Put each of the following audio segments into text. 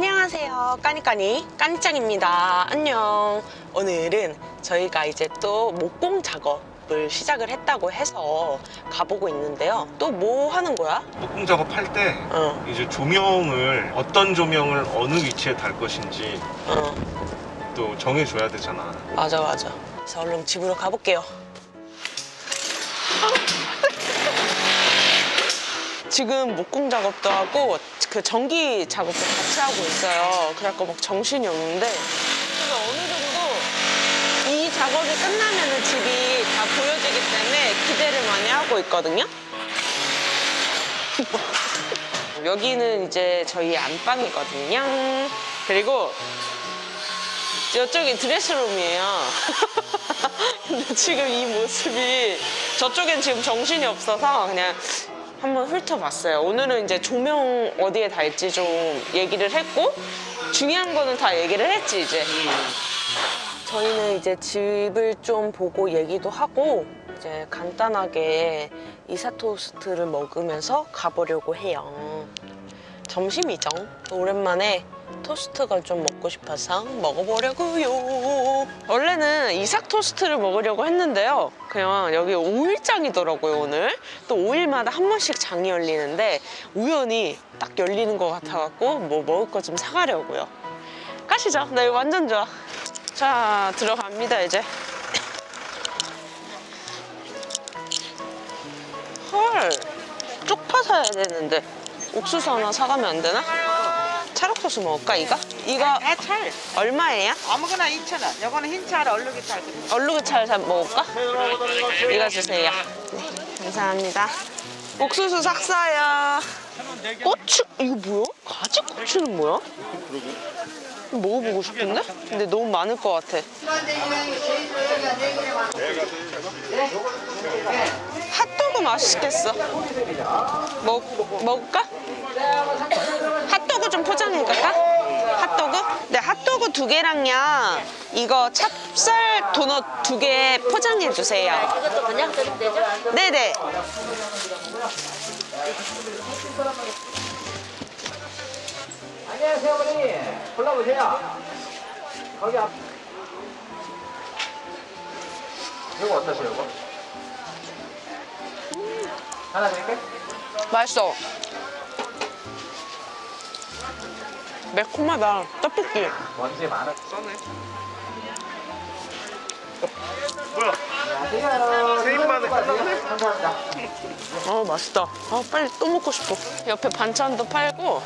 안녕하세요. 까니까니 까니짱입니다. 안녕. 오늘은 저희가 이제 또 목공 작업을 시작을 했다고 해서 가보고 있는데요. 또 뭐 하는 거야? 목공 작업할 때 어, 이제 조명을 어떤 조명을 어느 위치에 달 것인지 어. 또 정해줘야 되잖아. 맞아 맞아. 그래서 얼른 집으로 가볼게요. 지금 목공 작업도 하고 그 전기 작업도 같이 하고 있어요. 그래갖고 막 정신이 없는데. 그래서 어느 정도 이 작업이 끝나면 집이 다 보여지기 때문에 기대를 많이 하고 있거든요. 여기는 이제 저희 안방이거든요. 그리고 이쪽이 드레스룸이에요. 근데 지금 이 모습이 저쪽엔 지금 정신이 없어서 그냥 한번 훑어봤어요. 오늘은 이제 조명 어디에 달지 좀 얘기를 했고 중요한 거는 다 얘기를 했지 이제. 저희는 이제 집을 좀 보고 얘기도 하고 이제 간단하게 이사 토스트를 먹으면서 가보려고 해요. 점심이죠. 오랜만에 토스트가 좀 먹고 싶어서 먹어보려고요. 원래는 이삭 토스트를 먹으려고 했는데요. 그냥 여기 5일장이더라고요, 오늘. 또 5일마다 한 번씩 장이 열리는데 우연히 딱 열리는 것 같아갖고 뭐 먹을 거 좀 사가려고요. 가시죠. 나 이거 완전 좋아. 자, 들어갑니다, 이제. 헐, 쪽파 사야 되는데 옥수수 하나 사가면 안 되나? 찰옥수수 먹을까 이거? 이거 아, 찰. 얼마예요? 아무거나 2,000원. 요거는 흰 찰, 얼룩이 찰. 얼룩이 찰 사- 먹을까? 이거 주세요 네, 감사합니다 옥수수 삭사요 고추 이거 뭐야? 가지 고추는 뭐야? 먹어보고 싶은데? 근데 너무 많을 것 같아 맛있겠어 먹, 먹을까? 핫도그 좀 포장해 갈까? 핫도그? 네, 핫도그 두 개랑요. 이거 찹쌀 도넛 두 개 포장해 주세요. 이것도 그냥 드리면 되죠? 네네. 안녕하세요, 어머니. 골라보세요. 거기 앞. 이거 어떠세요, 이거? 하나 드릴게. 맛있어. 매콤하다. 떡볶이. 먼지 많아. 뭐야 안녕하세요. 세 입만에 끝났네? 감사합니다. 아 맛있다. 아 빨리 또 먹고 싶어. 옆에 반찬도 팔고.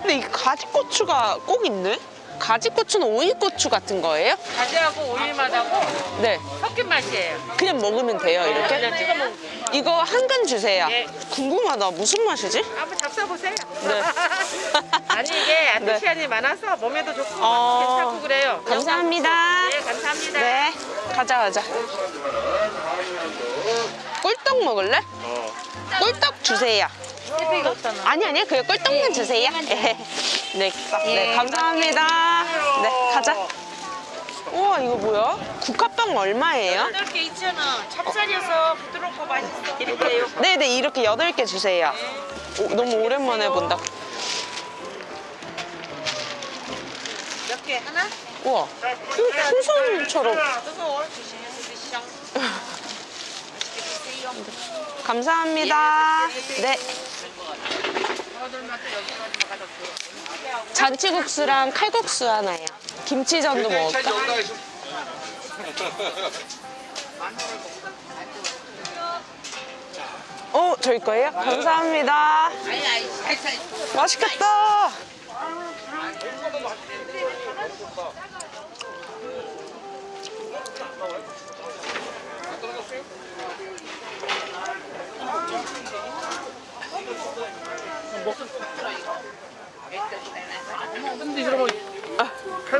근데 이 가지 고추가 꼭 있네? 가지고추는 오이고추 같은 거예요? 가지하고 오일맛하고 네. 섞인 맛이에요. 그냥 먹으면 돼요, 이렇게? 그냥 찍어 먹. 이거 한 근 주세요. 예. 궁금하다. 무슨 맛이지? 한번 잡숴보세요. 네. 아니 이게 안토시아닌이 많아서 몸에도 좋고 어. 괜찮고 그래요. 감사합니다. 네, 감사합니다. 네, 가자 가자. 꿀떡 먹을래? 어 꿀떡 주세요. 아니 아니 그냥 꿀떡만 주세요. 네, 네, 네 감사합니다. 네, 가자. 우와 이거 뭐야? 국화빵 얼마예요? 8개 2,000원. 찹쌀이어서 부드럽고 맛있어. 이렇게요. 네네 이렇게 여덟 개 주세요. 오, 너무 오랜만에 본다. 몇 개? 하나? 우와. 맛있게 드세요. 감사합니다. 네. 잔치국수랑 칼국수 하나요. 김치전도 먹을까? 어, 저희 거예요? 감사합니다. 맛있겠다.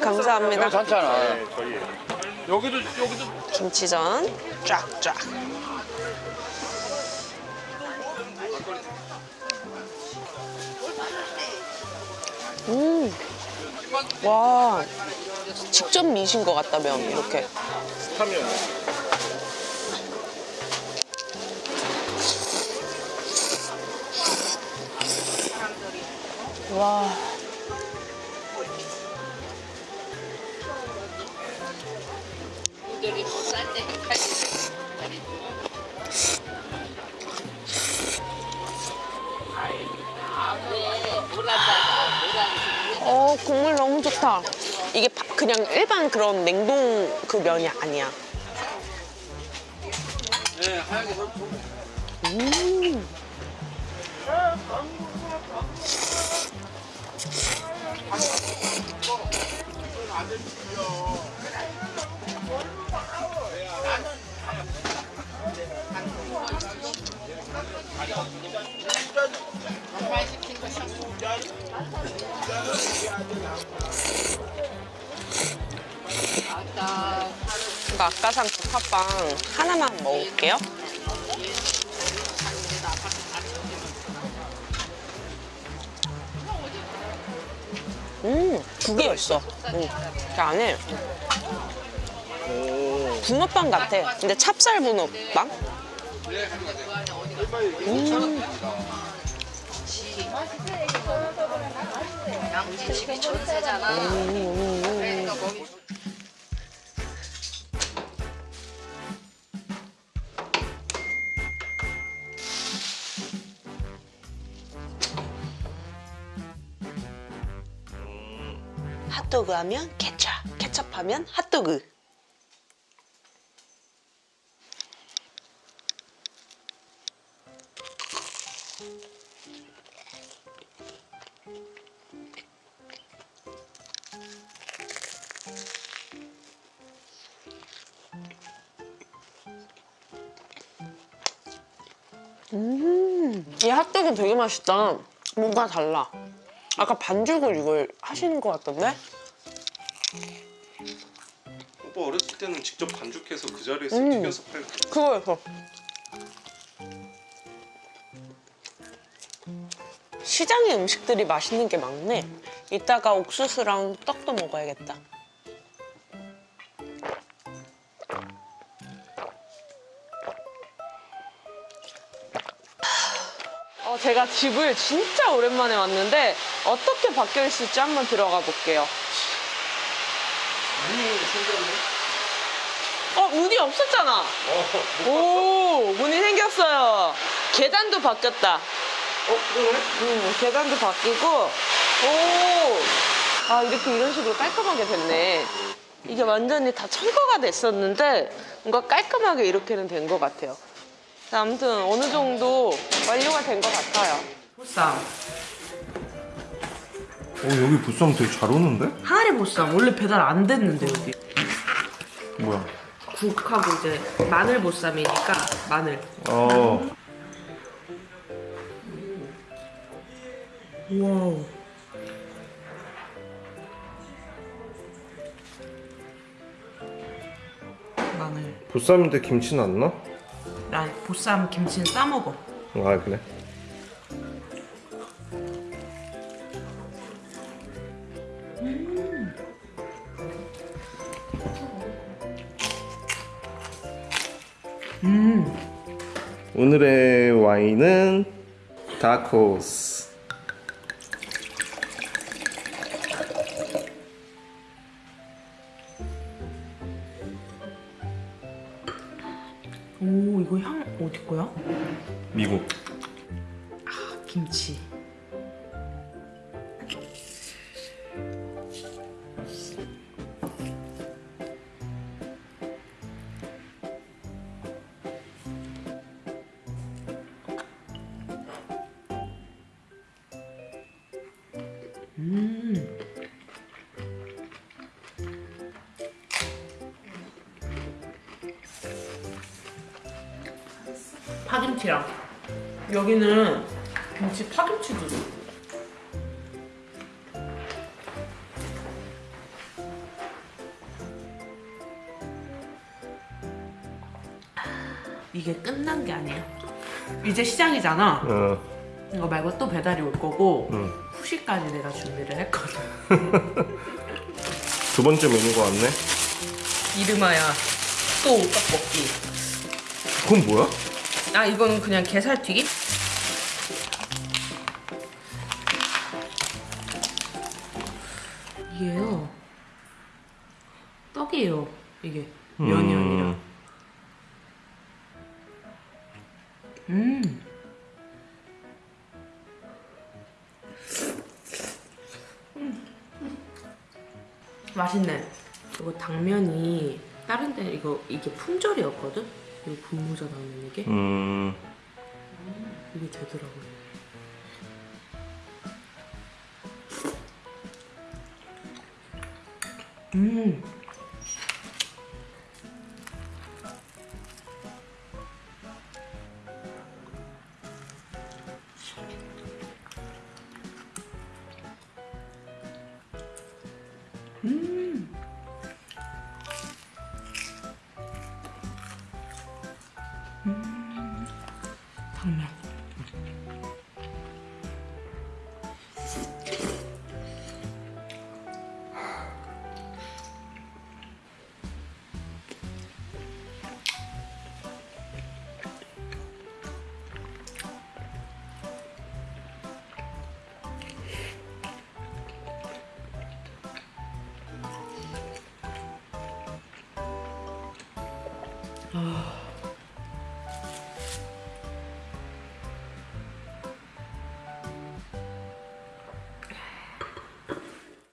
감사합니다. 괜찮아. 네, 여기도 여기도 김치전 쫙쫙. 음. 와. 직접 미신 것 같다, 면. 이렇게. 타면 와. 어, 국물 너무 좋다. 이게 바- 그냥 일반 그런 냉동 그 면이 아니야. 음. 이거 아까 산 부파빵 하나만 먹을게요. 음, 두 개가 있어. 음, 그 안에 붕어빵 같아. 근데 찹쌀 붕어빵? 집이 전세잖아. 그러니까 거기 핫도그 하면 케찹, 케찹 하면 핫도그. 음, 이 핫도그 되게 맛있다. 뭔가 달라. 아까 반죽을 이걸 하시는 것 같던데? 오빠 어렸을 때는 직접 반죽해서 그 자리에서 음. 튀겨서 팔고 그거였어. 시장의 음식들이 맛있는 게 많네. 이따가 옥수수랑 떡도 먹어야겠다. 제가 집을 진짜 오랜만에 왔는데 어떻게 바뀌어 있을지 한번 들어가 볼게요. 어, 문이 없었잖아. 오, 문이 생겼어요. 계단도 바뀌었다. 어? 그러네? 음, 계단도 바뀌고, 오, 아, 이렇게 이런 식으로 깔끔하게 됐네. 이게 완전히 다 철거가 됐었는데, 뭔가 깔끔하게 이렇게는 된 것 같아요. 자, 아무튼 어느 정도 완료가 된 것 같아요. 보쌈. 어 여기 보쌈 되게 잘 오는데? 항아리 보쌈. 원래 배달 안 됐는데, 여기. 뭐야? 국하고 이제 마늘 보쌈이니까 마늘. 어 와우. 마늘. 보쌈인데 김치는 안 넣어? 나 보쌈 김치는 싸 먹어. 아 그래? 오늘의 와인은 다코스 어디 거야? 미국 파김치랑 여기는 김치 파김치도. 이게 끝난 게 아니에요. 이제 시장이잖아. 어, 이거 말고 또 배달이 올 거고 응. 후식까지 내가 준비를 했거든. 두 번째 메뉴가 왔네 이름하야 또 떡볶이. 그건 뭐야? 아 이건 그냥 게살튀김? 이게요. 떡이에요 이게. 면이 아니라. 음. 맛있네. 이거 당면이 다른 데 이거 이게 품절이었거든? 이거 분모자 당면 이게? 음. 이게 되더라고요. 음 아